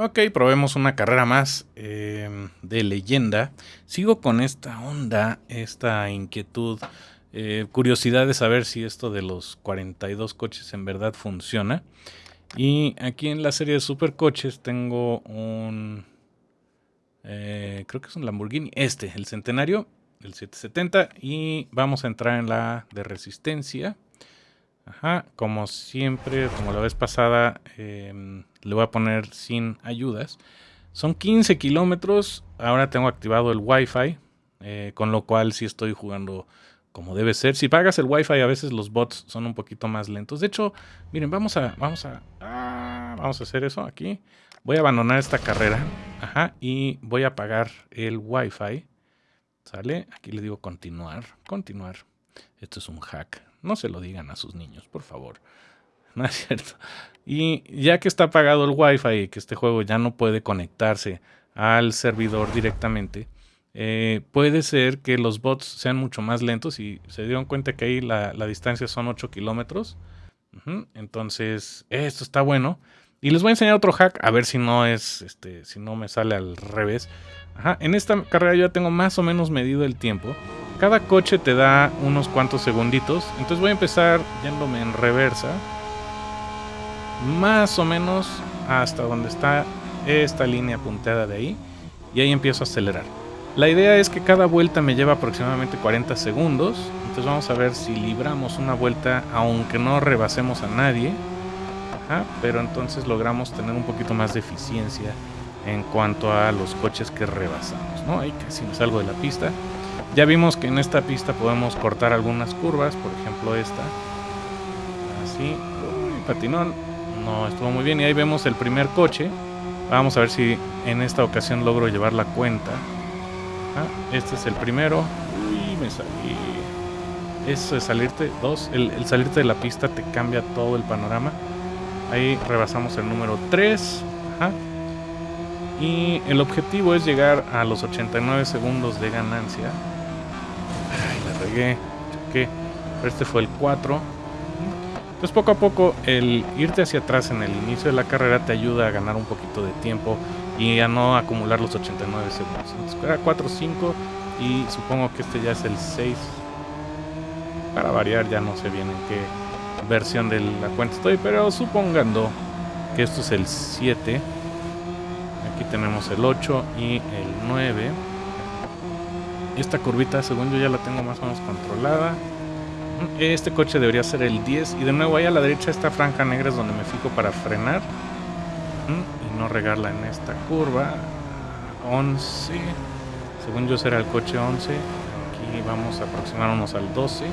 Ok, probemos una carrera más em, de leyenda. Sigo con esta onda, esta inquietud, eh, curiosidad de saber si esto de los 42 coches en verdad funciona. Y aquí en la serie de supercoches tengo un... Eh, creo que es un Lamborghini. Este, el Centenario, el 770. Y vamos a entrar en la de resistencia. Ajá, como siempre, como la vez pasada, em, le voy a poner sin ayudas. Son 15 kilómetros, ahora tengo activado el Wi-Fi, eh, con lo cual sí estoy jugando como debe ser. Si pagas el Wi-Fi, a veces los bots son un poquito más lentos. De hecho, miren, vamos a, vamos a, ah, vamos a hacer eso aquí. Voy a abandonar esta carrera, ajá, y voy a apagar el Wi-Fi. ¿Sale? Aquí le digo continuar, continuar. Esto es un hack. No se lo digan a sus niños, por favor. No es cierto. Y ya que está apagado el Wi-Fi y que este juego ya no puede conectarse al servidor directamente, eh, puede ser que los bots sean mucho más lentos y se dieron cuenta que ahí la, distancia son 8 kilómetros. Entonces, esto está bueno. Y les voy a enseñar otro hack a ver si no es, este, si no me sale al revés. en esta carrera yo ya tengo más o menos medido el tiempo. Cada coche te da unos cuantos segunditos. Entonces voy a empezar yéndome en reversa. Más o menos hasta donde está esta línea punteada de ahí. Y ahí empiezo a acelerar. La idea es que cada vuelta me lleva aproximadamente 40 segundos. Entonces vamos a ver si libramos una vuelta aunque no rebasemos a nadie. pero entonces logramos tener un poquito más de eficiencia en cuanto a los coches que rebasamos. ¿no? Ahí casi me salgo de la pista. Ya vimos que en esta pista podemos cortar algunas curvas, por ejemplo esta. Así, uy, patinón. No estuvo muy bien y ahí vemos el primer coche. Vamos a ver si en esta ocasión logro llevar la cuenta. Ah, este es el primero. Uy, me salí. Eso es salirte. Dos, el, salirte de la pista te cambia todo el panorama. Ahí rebasamos el número 3. Ajá. Y el objetivo es llegar a los 89 segundos de ganancia choqué. Pero este fue el 4. Pues poco a poco el irte hacia atrás en el inicio de la carrera te ayuda a ganar un poquito de tiempo y a no acumular los 89 segundos. Entonces era 4, 5 y supongo que este ya es el 6. Para variar ya no sé bien en qué versión de la cuenta estoy, pero supongando que esto es el 7. Aquí tenemos el 8 y el 9. Esta curvita, según yo, ya la tengo más o menos controlada. Este coche debería ser el 10. Y de nuevo ahí a la derecha esta franja negra es donde me fijo para frenar. Y no regarla en esta curva. 11. Según yo será el coche 11. Aquí vamos a aproximarnos al 12.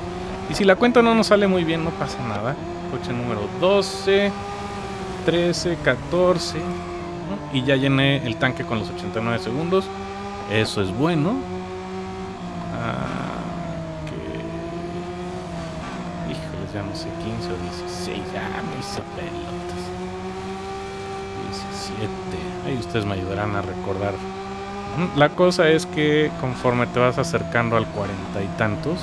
Y si la cuenta no nos sale muy bien, no pasa nada. Coche número 12. 13, 14. Y ya llené el tanque con los 89 segundos. Eso es bueno 14, 15 o 16. Ah, mis pelotas. 17. Ahí ustedes me ayudarán a recordar. La cosa es que conforme te vas acercando al cuarenta y tantos,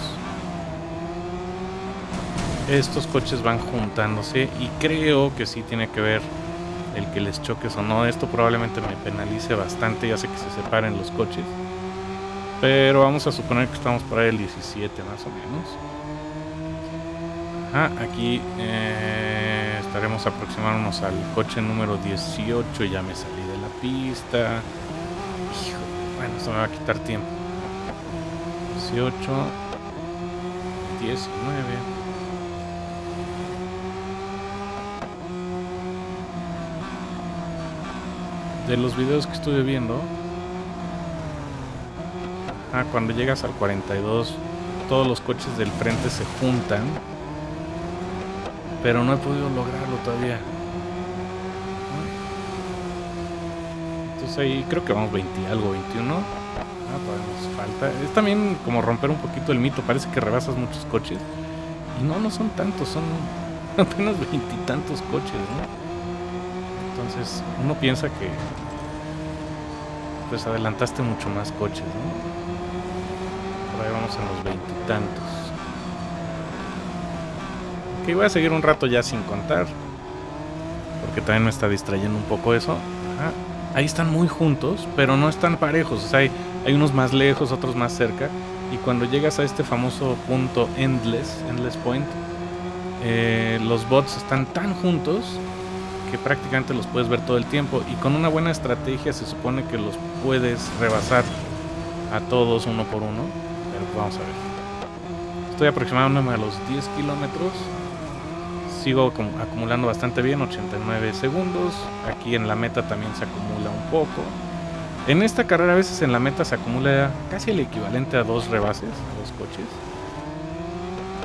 estos coches van juntándose y creo que sí tiene que ver el que les choques o no. Esto probablemente me penalice bastante ya sé que se separen los coches. Pero vamos a suponer que estamos para el 17 más o menos aquí eh, estaremos aproximándonos al coche número 18. Ya me salí de la pista. bueno, esto me va a quitar tiempo. 18, 19. De los videos que estuve viendo, Ah, cuando llegas al 42, todos los coches del frente se juntan. Pero no he podido lograrlo todavía. Entonces ahí creo que vamos 20 algo, 21. Ah, todavía nos falta. Es también como romper un poquito el mito. Parece que rebasas muchos coches. Y no, no son tantos, son apenas veintitantos coches, ¿no? Entonces uno piensa que pues adelantaste mucho más coches, ¿no? ahí vamos en los veintitantos. Ok, voy a seguir un rato ya sin contar. Porque también me está distrayendo un poco eso. ahí están muy juntos, pero no están parejos. O sea, hay, hay unos más lejos, otros más cerca. Y cuando llegas a este famoso punto Endless, Endless Point, eh, los bots están tan juntos que prácticamente los puedes ver todo el tiempo. Y con una buena estrategia se supone que los puedes rebasar a todos uno por uno. Pero vamos a ver. Estoy aproximándome a los 10 kilómetros sigo acumulando bastante bien, 89 segundos. Aquí en la meta también se acumula un poco. En esta carrera a veces en la meta se acumula casi el equivalente a dos rebases, a dos coches.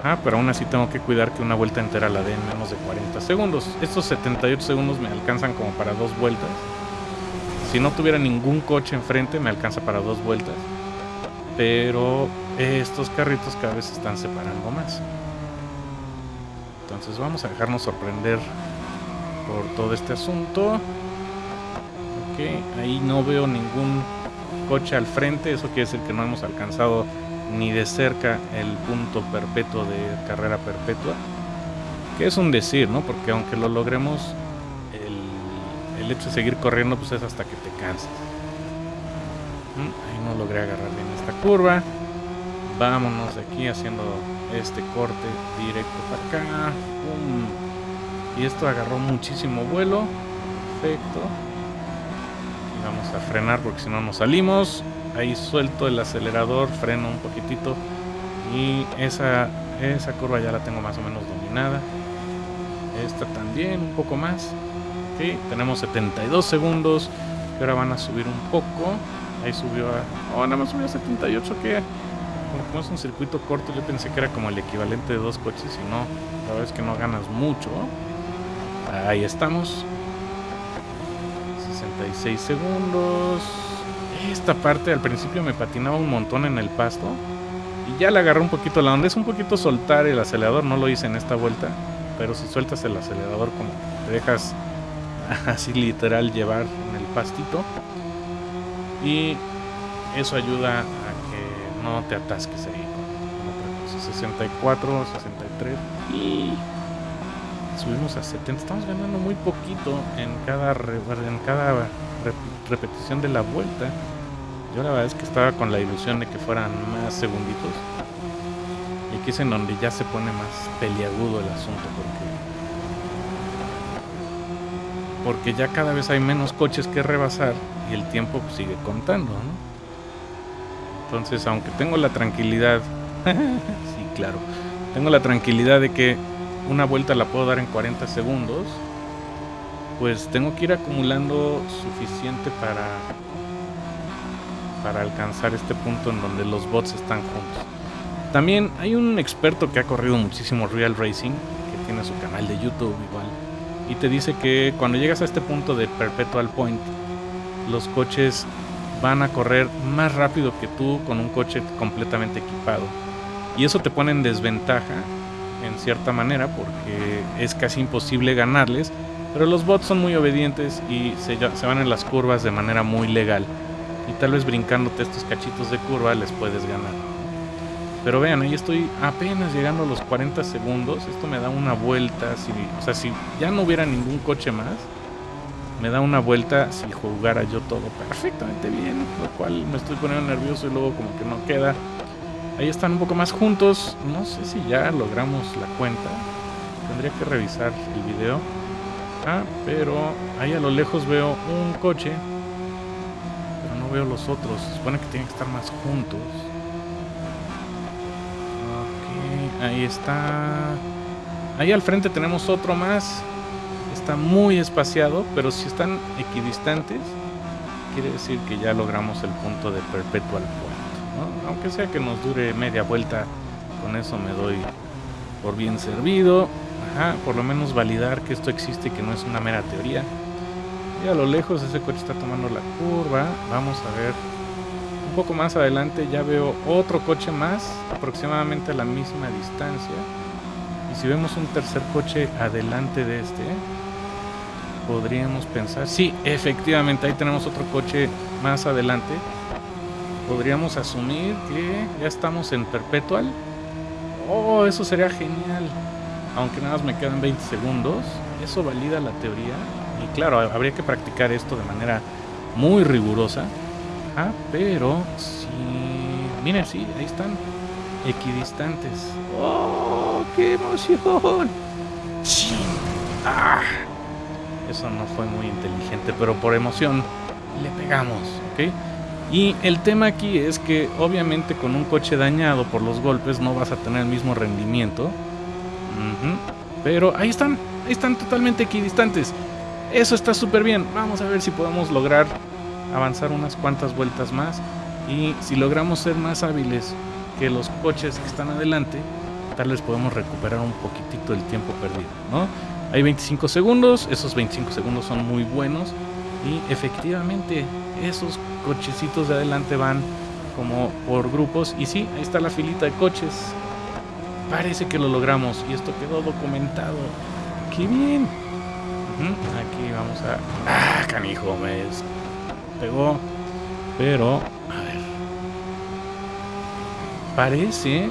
Ah, pero aún así tengo que cuidar que una vuelta entera la dé en menos de 40 segundos. Estos 78 segundos me alcanzan como para dos vueltas. Si no tuviera ningún coche enfrente me alcanza para dos vueltas. Pero estos carritos cada vez están separando más. Entonces vamos a dejarnos sorprender por todo este asunto. Ok, ahí no veo ningún coche al frente, eso quiere decir que no hemos alcanzado ni de cerca el punto perpetuo de carrera perpetua. Que es un decir, ¿no? Porque aunque lo logremos, el, hecho de seguir corriendo pues es hasta que te canses. Mm, ahí no logré agarrar bien esta curva. Vámonos de aquí haciendo este corte directo para acá. Y esto agarró muchísimo vuelo. Perfecto. Y vamos a frenar porque si no nos salimos. Ahí suelto el acelerador, freno un poquitito. Y esa, esa curva ya la tengo más o menos dominada. Esta también, un poco más. Okay, tenemos 72 segundos. Y ahora van a subir un poco. Ahí subió a... Oh, nada más subió a 78 que es un circuito corto, yo pensé que era como el equivalente de dos coches y no, la verdad es que no ganas mucho. Ahí estamos. 66 segundos. Esta parte al principio me patinaba un montón en el pasto. Y ya le agarré un poquito la onda. Es un poquito soltar el acelerador. No lo hice en esta vuelta. Pero si sueltas el acelerador como te dejas así literal llevar en el pastito. Y eso ayuda no te atasques ahí con, 64, 63 y subimos a 70. Estamos ganando muy poquito en cada, en cada repetición de la vuelta. Yo la verdad es que estaba con la ilusión de que fueran más segunditos. Y aquí es en donde ya se pone más peliagudo el asunto porque porque ya cada vez hay menos coches que rebasar y el tiempo sigue contando, ¿no? Entonces, aunque tengo la tranquilidad, sí, claro, tengo la tranquilidad de que una vuelta la puedo dar en 40 segundos, pues tengo que ir acumulando suficiente para para alcanzar este punto en donde los bots están juntos. También hay un experto que ha corrido muchísimo Real Racing, que tiene su canal de YouTube igual, y te dice que cuando llegas a este punto de Perpetual Point, los coches van a correr más rápido que tú con un coche completamente equipado. Y eso te pone en desventaja en cierta manera porque es casi imposible ganarles. Pero los bots son muy obedientes y se, van en las curvas de manera muy legal. Y tal vez brincándote estos cachitos de curva les puedes ganar. Pero vean, ahí estoy apenas llegando a los 40 segundos. Esto me da una vuelta. Si, o sea, si ya no hubiera ningún coche más, me da una vuelta si jugara yo todo perfectamente bien, lo cual me estoy poniendo nervioso y luego como que no queda. Ahí están un poco más juntos, no sé si ya logramos la cuenta, tendría que revisar el video. Ah, pero ahí a lo lejos veo un coche, pero no veo los otros, se supone que tienen que estar más juntos. Ok, ahí está. Ahí al frente tenemos otro más está muy espaciado, pero si están equidistantes, quiere decir que ya logramos el punto de perpetual point. Aunque sea que nos dure media vuelta, con eso me doy por bien servido. por lo menos validar que esto existe que no es una mera teoría. Y a lo lejos ese coche está tomando la curva. Vamos a ver. Un poco más adelante ya veo otro coche más, aproximadamente a la misma distancia. Y si vemos un tercer coche adelante de este, podríamos pensar. Sí, efectivamente, ahí tenemos otro coche más adelante. Podríamos asumir que ya estamos en Perpetual. Oh, eso sería genial. Aunque nada más me quedan 20 segundos. Eso valida la teoría. Y claro, habría que practicar esto de manera muy rigurosa. Ah, pero sí. Miren, sí, ahí están. Equidistantes. ¡Oh! ¡Qué emoción! ¡Ah! Eso no fue muy inteligente, pero por emoción le pegamos, ¿ok? Y el tema aquí es que obviamente con un coche dañado por los golpes no vas a tener el mismo rendimiento. Pero ahí están, ahí están totalmente equidistantes. Eso está súper bien. Vamos a ver si podemos lograr avanzar unas cuantas vueltas más. Y si logramos ser más hábiles que los coches que están adelante, tal vez podemos recuperar un poquitito del tiempo perdido, ¿no? Hay 25 segundos, esos 25 segundos son muy buenos y efectivamente esos cochecitos de adelante van como por grupos y sí, ahí está la filita de coches. Parece que lo logramos y esto quedó documentado. ¡Qué bien! Aquí vamos a... ¡Ah, canijo! Me pegó. Pero, a ver. Parece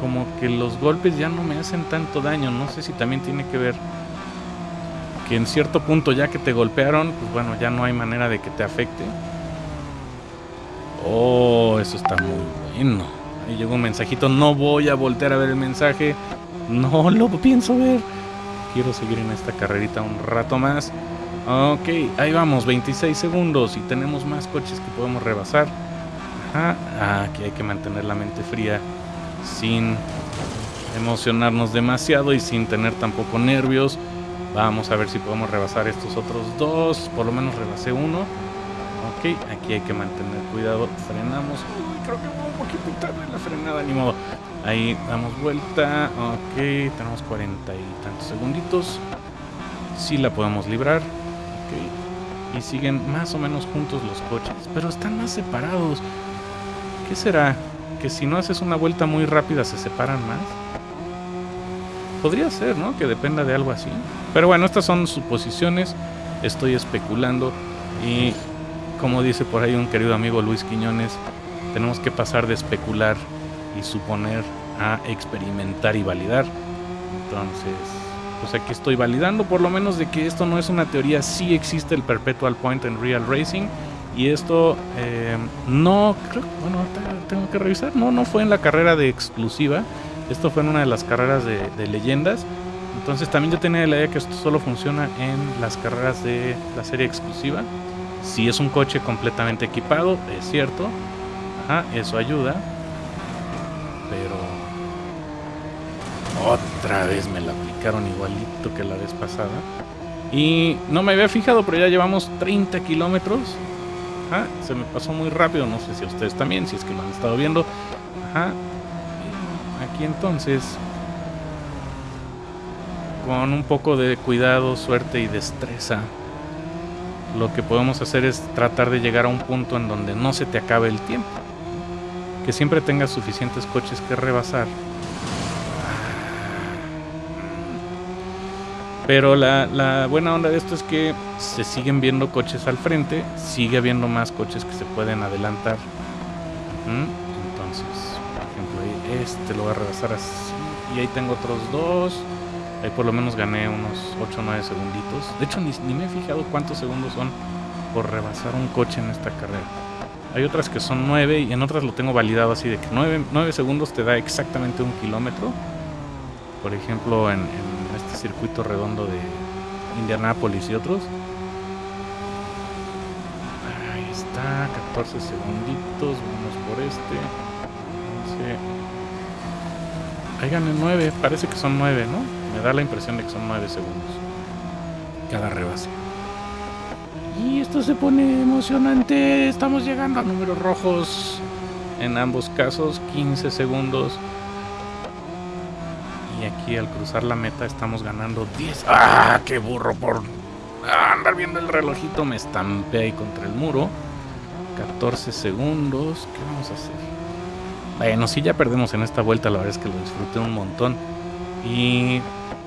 como que los golpes ya no me hacen tanto daño. No sé si también tiene que ver que en cierto punto ya que te golpearon, pues bueno, ya no hay manera de que te afecte. Oh, eso está muy bueno. Ahí llegó un mensajito. No voy a voltear a ver el mensaje. No lo pienso ver. Quiero seguir en esta carrerita un rato más. Ok, ahí vamos, 26 segundos y tenemos más coches que podemos rebasar. Ajá, aquí hay que mantener la mente fría sin emocionarnos demasiado y sin tener tampoco nervios. Vamos a ver si podemos rebasar estos otros dos. Por lo menos rebasé uno. Ok, aquí hay que mantener cuidado. Frenamos. Uy, creo que un poquito tarde la frenada, ni modo. Ahí damos vuelta. Ok, tenemos cuarenta y tantos segunditos. Sí la podemos librar. Ok. Y siguen más o menos juntos los coches. Pero están más separados. ¿Qué será? Que si no haces una vuelta muy rápida se separan más. Podría ser, ¿no? Que dependa de algo así. Pero bueno, estas son suposiciones. Estoy especulando. Y como dice por ahí un querido amigo Luis Quiñones, tenemos que pasar de especular y suponer a experimentar y validar. Entonces, pues aquí estoy validando por lo menos de que esto no es una teoría, sí existe el perpetual point en real racing y esto eh, no, creo, bueno, tengo que revisar, no, no fue en la carrera de exclusiva, esto fue en una de las carreras de, leyendas. Entonces también yo tenía la idea que esto solo funciona en las carreras de la serie exclusiva. Si es un coche completamente equipado, es cierto. Ajá, eso ayuda. Pero otra vez me la aplicaron igualito que la vez pasada. Y no me había fijado, pero ya llevamos 30 kilómetros. Se me pasó muy rápido, no sé si ustedes también, si es que lo han estado viendo. Aquí entonces, con un poco de cuidado, suerte y destreza, lo que podemos hacer es tratar de llegar a un punto en donde no se te acabe el tiempo. Que siempre tengas suficientes coches que rebasar Pero la, buena onda de esto es que se siguen viendo coches al frente, sigue habiendo más coches que se pueden adelantar. Entonces, por ejemplo, este lo voy a rebasar así. Y ahí tengo otros dos. Ahí por lo menos gané unos 8 o 9 segunditos. De hecho, ni, ni me he fijado cuántos segundos son por rebasar un coche en esta carrera. Hay otras que son 9 y en otras lo tengo validado así de que 9, 9 segundos te da exactamente un kilómetro. Por ejemplo, en circuito redondo de Indianápolis y otros. Ahí está, 14 segunditos, vamos por este. Ahí gané 9, parece que son 9, ¿no? Me da la impresión de que son 9 segundos. Cada rebase. Y esto se pone emocionante. Estamos llegando a números rojos. En ambos casos, 15 segundos aquí al cruzar la meta estamos ganando 10. ¡Ah! ¡Qué burro! Por andar viendo el relojito me estampé ahí contra el muro. 14 segundos. ¿Qué vamos a hacer? Bueno, si ya perdemos en esta vuelta, la verdad es que lo disfruté un montón. Y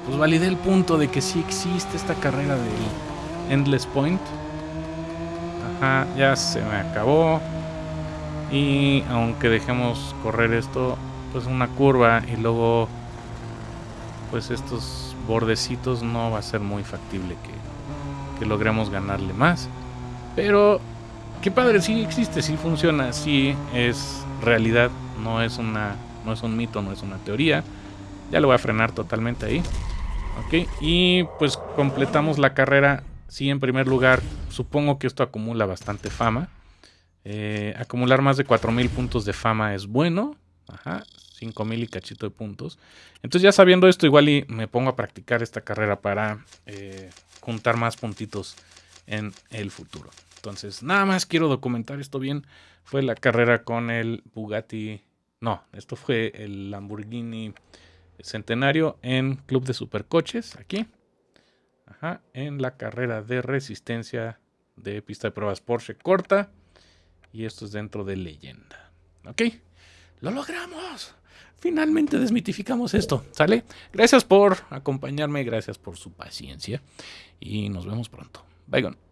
pues validé el punto de que sí existe esta carrera del Endless Point. Ajá, ya se me acabó. Y aunque dejemos correr esto, pues una curva y luego pues estos bordecitos no va a ser muy factible que, logremos ganarle más. Pero, qué padre, sí existe, sí funciona, sí es realidad, no es, una, no es un mito, no es una teoría. Ya lo voy a frenar totalmente ahí. Ok, y pues completamos la carrera. Sí, en primer lugar, supongo que esto acumula bastante fama. Eh, acumular más de 4000 puntos de fama es bueno. Ajá, 5000 y cachito de puntos. Entonces, ya sabiendo esto, igual y me pongo a practicar esta carrera para eh, juntar más puntitos en el futuro. Entonces, nada más quiero documentar esto bien. Fue la carrera con el Bugatti. No, esto fue el Lamborghini Centenario en Club de Supercoches, aquí. Ajá, en la carrera de resistencia de pista de pruebas Porsche corta. Y esto es dentro de leyenda. ¿Ok? ¡Lo logramos! Finalmente desmitificamos esto, ¿sale? Gracias por acompañarme, gracias por su paciencia y nos vemos pronto. Bye, gone.